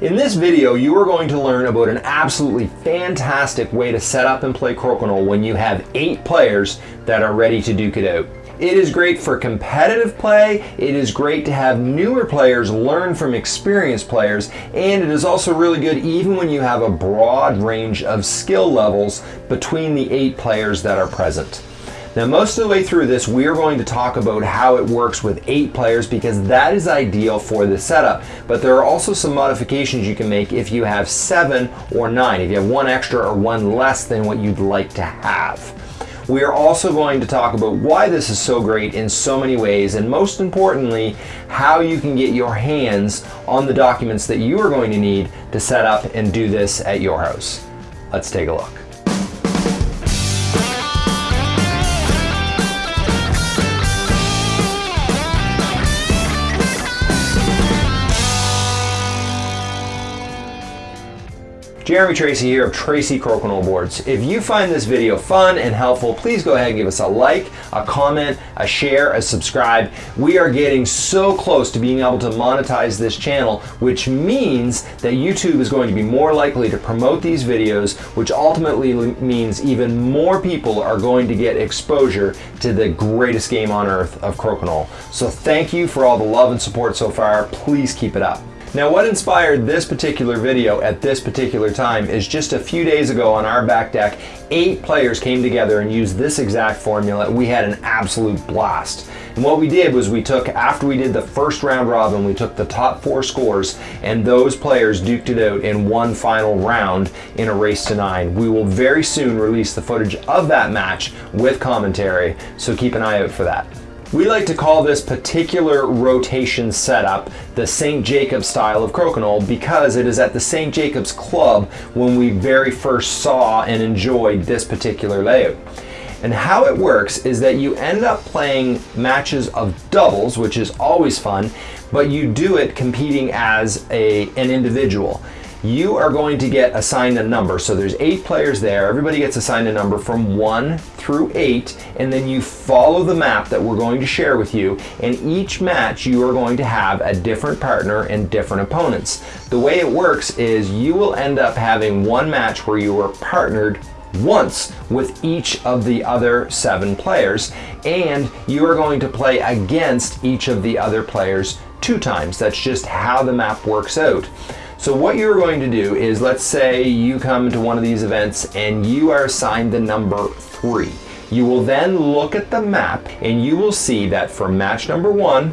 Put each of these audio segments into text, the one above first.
In this video, you are going to learn about an absolutely fantastic way to set up and play Crokinole when you have eight players that are ready to duke it out. It is great for competitive play, it is great to have newer players learn from experienced players, and it is also really good even when you have a broad range of skill levels between the eight players that are present. Now most of the way through this we are going to talk about how it works with eight players because that is ideal for the setup but there are also some modifications you can make if you have seven or nine if you have one extra or one less than what you'd like to have. We are also going to talk about why this is so great in so many ways and most importantly how you can get your hands on the documents that you are going to need to set up and do this at your house. Let's take a look. Jeremy Tracy here of Tracy Crokinole Boards. If you find this video fun and helpful, please go ahead and give us a like, a comment, a share, a subscribe. We are getting so close to being able to monetize this channel, which means that YouTube is going to be more likely to promote these videos, which ultimately means even more people are going to get exposure to the greatest game on earth of Crokinole. So thank you for all the love and support so far. Please keep it up. Now what inspired this particular video at this particular time is just a few days ago on our back deck, eight players came together and used this exact formula. We had an absolute blast. And what we did was we took, after we did the first round robin, we took the top four scores and those players duked it out in one final round in a race to nine. We will very soon release the footage of that match with commentary, so keep an eye out for that. We like to call this particular rotation setup the St. Jacobs style of crokinole because it is at the St. Jacobs Club when we very first saw and enjoyed this particular layout. And how it works is that you end up playing matches of doubles, which is always fun, but you do it competing as a, an individual you are going to get assigned a number. So there's eight players there. Everybody gets assigned a number from one through eight, and then you follow the map that we're going to share with you. And each match, you are going to have a different partner and different opponents. The way it works is you will end up having one match where you are partnered once with each of the other seven players and you are going to play against each of the other players two times. That's just how the map works out. So what you're going to do is, let's say you come to one of these events and you are assigned the number three. You will then look at the map and you will see that for match number one,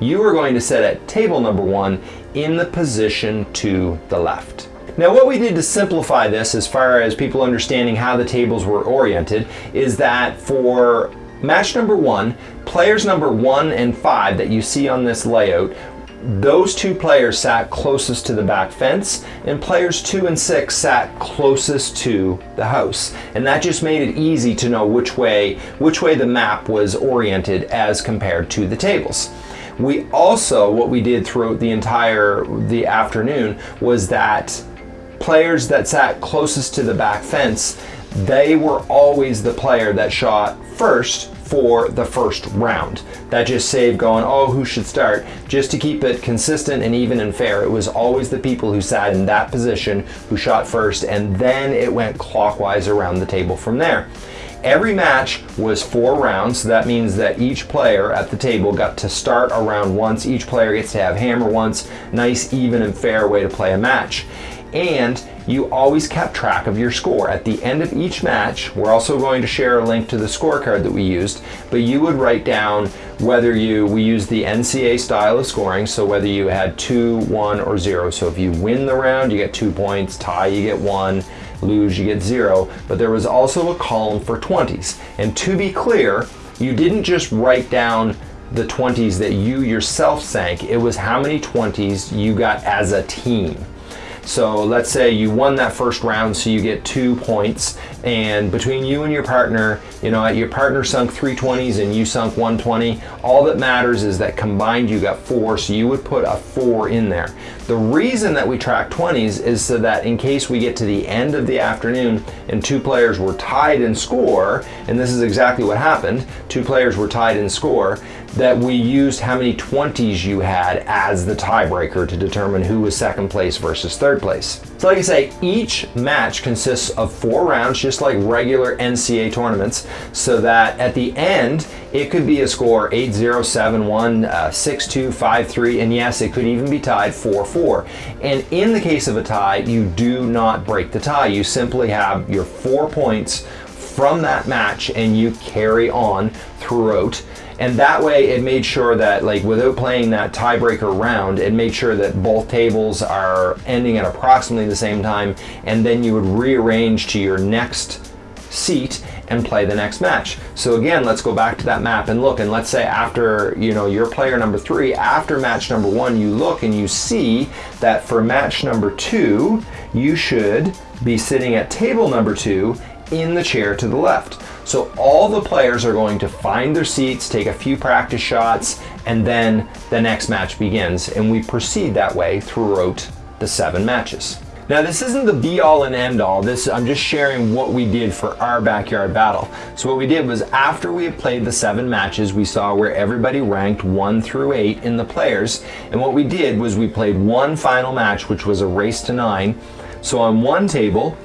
you are going to set at table number one in the position to the left. Now what we did to simplify this as far as people understanding how the tables were oriented is that for match number one, players number one and five that you see on this layout those two players sat closest to the back fence and players two and six sat closest to the house. And that just made it easy to know which way which way the map was oriented as compared to the tables. We also what we did throughout the entire the afternoon was that players that sat closest to the back fence they were always the player that shot first for the first round. That just saved going, oh, who should start? Just to keep it consistent and even and fair, it was always the people who sat in that position who shot first, and then it went clockwise around the table from there. Every match was four rounds, so that means that each player at the table got to start a round once. Each player gets to have hammer once. Nice, even, and fair way to play a match and you always kept track of your score. At the end of each match, we're also going to share a link to the scorecard that we used, but you would write down whether you, we used the NCA style of scoring, so whether you had two, one, or zero. So if you win the round, you get two points, tie, you get one, lose, you get zero. But there was also a column for 20s. And to be clear, you didn't just write down the 20s that you yourself sank, it was how many 20s you got as a team. So let's say you won that first round, so you get two points. And between you and your partner, you know, your partner sunk 320s and you sunk 120. All that matters is that combined you got four, so you would put a four in there. The reason that we track 20s is so that in case we get to the end of the afternoon and two players were tied in score, and this is exactly what happened, two players were tied in score, that we used how many 20s you had as the tiebreaker to determine who was second place versus third place. So like I say, each match consists of four rounds, just like regular NCAA tournaments, so that at the end, it could be a score 8-0, 7-1, 6-2, 5-3, and yes, it could even be tied 4-4. And in the case of a tie, you do not break the tie. You simply have your four points from that match and you carry on throughout and that way it made sure that like without playing that tiebreaker round it made sure that both tables are ending at approximately the same time and then you would rearrange to your next seat and play the next match. So again, let's go back to that map and look and let's say after, you know, your player number three, after match number one, you look and you see that for match number two, you should be sitting at table number two in the chair to the left. So all the players are going to find their seats, take a few practice shots, and then the next match begins. And we proceed that way throughout the seven matches. Now this isn't the be all and end all, this I'm just sharing what we did for our backyard battle. So what we did was after we had played the seven matches, we saw where everybody ranked one through eight in the players. And what we did was we played one final match, which was a race to nine. So on one table,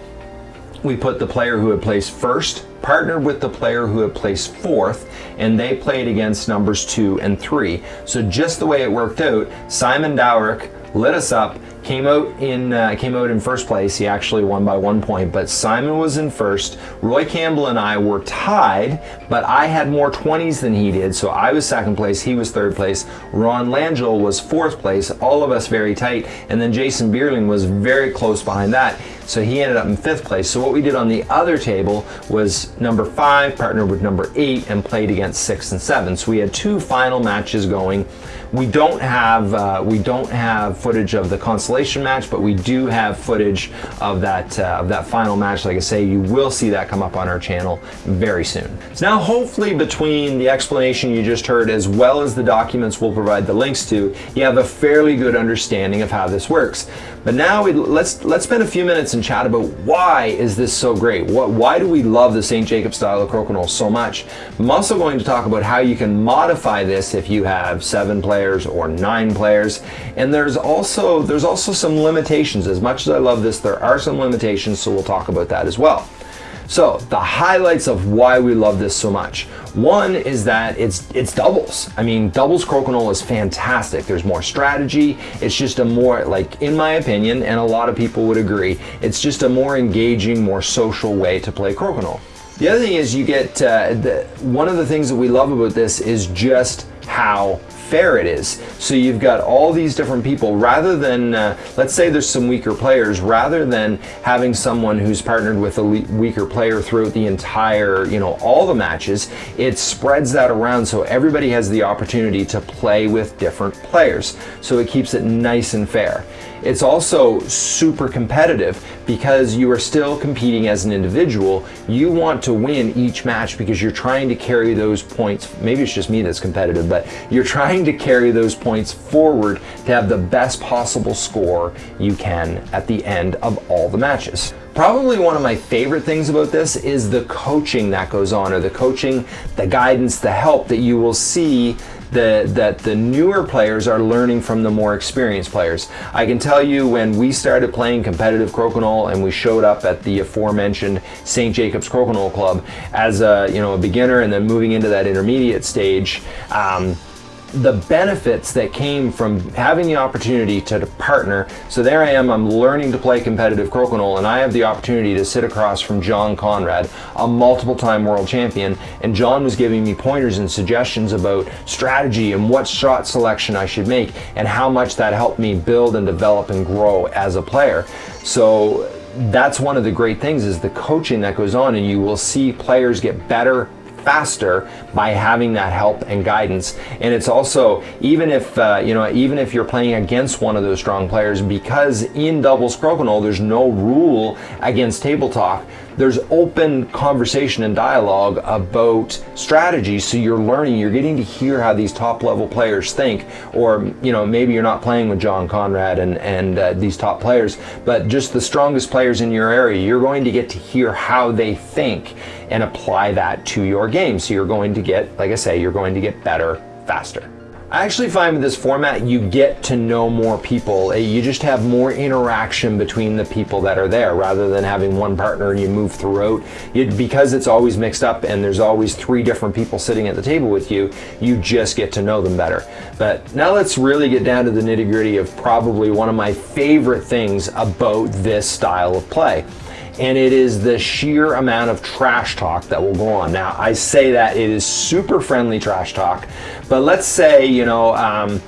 we put the player who had placed first, partnered with the player who had placed fourth, and they played against numbers two and three. So just the way it worked out, Simon Dowrick lit us up came out in uh, came out in first place. He actually won by one point, but Simon was in first. Roy Campbell and I were tied, but I had more 20s than he did, so I was second place. He was third place. Ron Langell was fourth place. All of us very tight, and then Jason Bierling was very close behind that. So he ended up in fifth place. So what we did on the other table was number five partnered with number eight and played against six and seven. So we had two final matches going. We don't have uh, we don't have footage of the consolation match, but we do have footage of that uh, of that final match. Like I say, you will see that come up on our channel very soon. So now, hopefully, between the explanation you just heard as well as the documents we'll provide the links to, you have a fairly good understanding of how this works. But now we, let's let's spend a few minutes and chat about why is this so great? What why do we love the St. Jacob style of crokinole so much? I'm also going to talk about how you can modify this if you have seven players or nine players. And there's also there's also some limitations. As much as I love this, there are some limitations, so we'll talk about that as well. So the highlights of why we love this so much. One is that it's it's doubles. I mean, doubles crokinole is fantastic. There's more strategy. It's just a more, like in my opinion, and a lot of people would agree, it's just a more engaging, more social way to play crokinole. The other thing is you get, uh, the, one of the things that we love about this is just how fair it is. So you've got all these different people rather than, uh, let's say there's some weaker players, rather than having someone who's partnered with a weaker player throughout the entire, you know, all the matches, it spreads that around so everybody has the opportunity to play with different players. So it keeps it nice and fair. It's also super competitive because you are still competing as an individual. You want to win each match because you're trying to carry those points. Maybe it's just me that's competitive, but you're trying to carry those points forward to have the best possible score you can at the end of all the matches. Probably one of my favorite things about this is the coaching that goes on, or the coaching, the guidance, the help that you will see the, that the newer players are learning from the more experienced players. I can tell you when we started playing competitive crokinole and we showed up at the aforementioned St. Jacobs Crokinole Club as a, you know, a beginner and then moving into that intermediate stage, um, the benefits that came from having the opportunity to partner. So there I am, I'm learning to play competitive crokinole and I have the opportunity to sit across from John Conrad, a multiple time world champion. And John was giving me pointers and suggestions about strategy and what shot selection I should make and how much that helped me build and develop and grow as a player. So that's one of the great things is the coaching that goes on and you will see players get better faster by having that help and guidance. And it's also, even if, uh, you know, even if you're playing against one of those strong players, because in doubles crokinole, there's no rule against table talk, there's open conversation and dialogue about strategy so you're learning you're getting to hear how these top level players think. Or you know maybe you're not playing with John Conrad and and uh, these top players but just the strongest players in your area you're going to get to hear how they think and apply that to your game. So you're going to get like I say you're going to get better faster. I actually find with this format, you get to know more people. Uh, you just have more interaction between the people that are there rather than having one partner and you move throughout. You, because it's always mixed up and there's always three different people sitting at the table with you, you just get to know them better. But now let's really get down to the nitty gritty of probably one of my favorite things about this style of play and it is the sheer amount of trash talk that will go on. Now, I say that it is super friendly trash talk, but let's say, you know, um,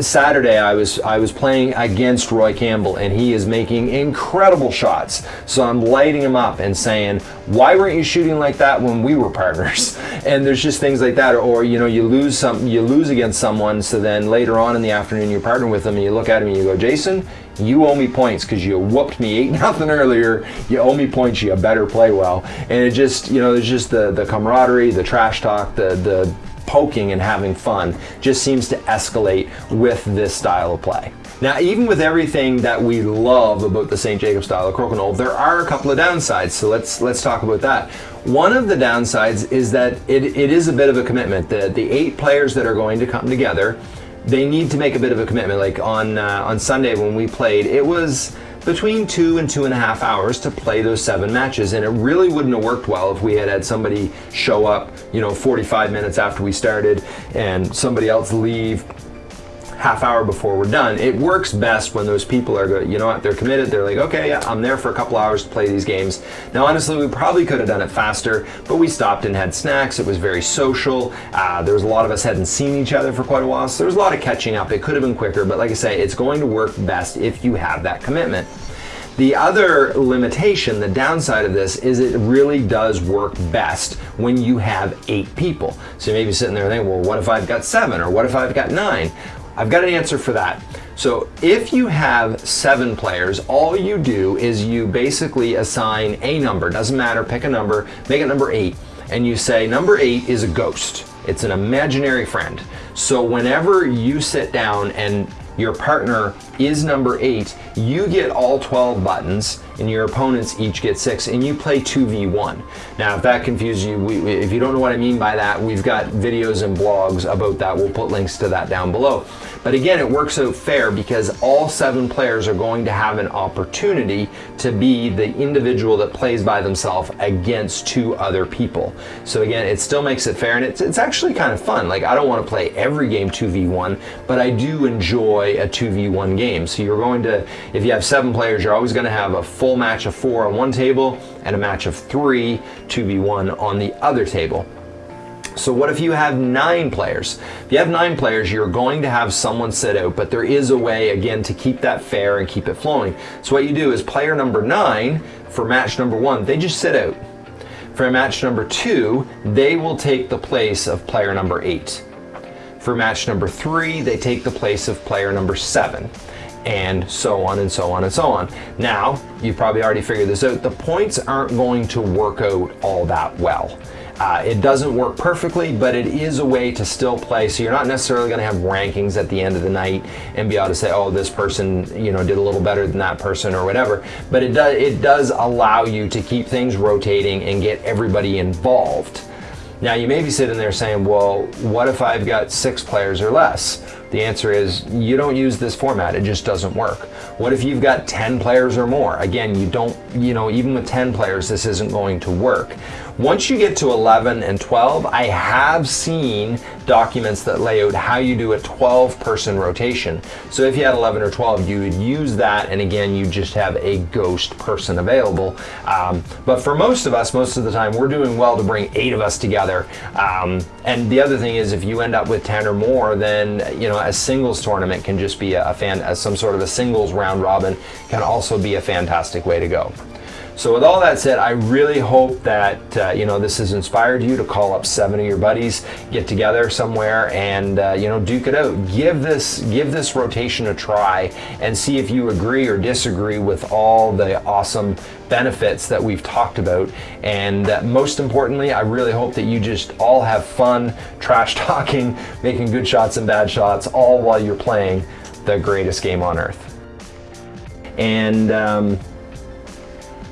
Saturday I was I was playing against Roy Campbell and he is making incredible shots. So I'm lighting him up and saying, "Why weren't you shooting like that when we were partners?" And there's just things like that, or, you know, you lose some, you lose against someone, so then later on in the afternoon you're partnering with them and you look at him and you go, "Jason, you owe me points because you whooped me eight nothing earlier. You owe me points. You better play well." And it just, you know, there's just the the camaraderie, the trash talk, the the poking and having fun just seems to escalate with this style of play. Now, even with everything that we love about the St. Jacob style of crokinole, there are a couple of downsides. So let's let's talk about that. One of the downsides is that it, it is a bit of a commitment. The, the eight players that are going to come together, they need to make a bit of a commitment. Like on uh, on Sunday when we played, it was between two and two and a half hours to play those seven matches. And it really wouldn't have worked well if we had had somebody show up, you know, 45 minutes after we started and somebody else leave half hour before we're done. It works best when those people are good. You know what? They're committed. They're like, okay, yeah, I'm there for a couple hours to play these games. Now, honestly, we probably could have done it faster, but we stopped and had snacks. It was very social. Uh, there was a lot of us hadn't seen each other for quite a while, so there was a lot of catching up. It could have been quicker, but like I say, it's going to work best if you have that commitment. The other limitation, the downside of this, is it really does work best when you have eight people. So you may be sitting there thinking, well, what if I've got seven or what if I've got nine? I've got an answer for that. So if you have seven players, all you do is you basically assign a number, doesn't matter, pick a number, make it number eight, and you say number eight is a ghost. It's an imaginary friend. So whenever you sit down and your partner is number eight, you get all 12 buttons and your opponents each get six and you play 2v1. Now if that confuses you, we, if you don't know what I mean by that, we've got videos and blogs about that. We'll put links to that down below. But again, it works out fair because all seven players are going to have an opportunity to be the individual that plays by themselves against two other people. So again, it still makes it fair and it's, it's actually kind of fun. Like I don't want to play every game 2v1, but I do enjoy a 2v1 game. So you're going to, if you have seven players, you're always going to have a full match of four on one table and a match of three 2v1 on the other table. So what if you have nine players? If you have nine players, you're going to have someone sit out, but there is a way, again, to keep that fair and keep it flowing. So what you do is player number nine, for match number one, they just sit out. For match number two, they will take the place of player number eight. For match number three, they take the place of player number seven and so on and so on and so on. Now, you've probably already figured this out, the points aren't going to work out all that well. Uh, it doesn't work perfectly, but it is a way to still play. So you're not necessarily going to have rankings at the end of the night and be able to say, oh, this person, you know, did a little better than that person or whatever. But it does it does allow you to keep things rotating and get everybody involved. Now you may be sitting there saying, well, what if I've got six players or less? The answer is you don't use this format, it just doesn't work. What if you've got 10 players or more? Again, you don't, you know, even with 10 players, this isn't going to work. Once you get to 11 and 12, I have seen documents that lay out how you do a 12 person rotation. So if you had 11 or 12, you would use that and again, you just have a ghost person available. Um, but for most of us, most of the time, we're doing well to bring eight of us together. Um, and the other thing is if you end up with 10 or more, then, you know, a singles tournament can just be a fan, as some sort of a singles round robin can also be a fantastic way to go. So with all that said, I really hope that uh, you know this has inspired you to call up seven of your buddies, get together somewhere, and uh, you know duke it out. Give this give this rotation a try and see if you agree or disagree with all the awesome benefits that we've talked about. And uh, most importantly, I really hope that you just all have fun, trash talking, making good shots and bad shots, all while you're playing the greatest game on earth. And um,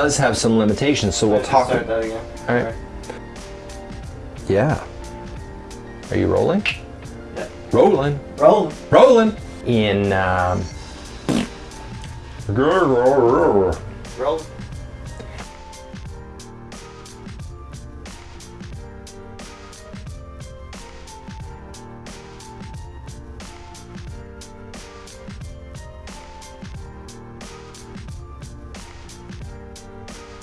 does have some limitations, so we'll talk. Start that again. All right. Yeah. Are you rolling? Yeah. rolling, Roll. rolling in. Um, Roll.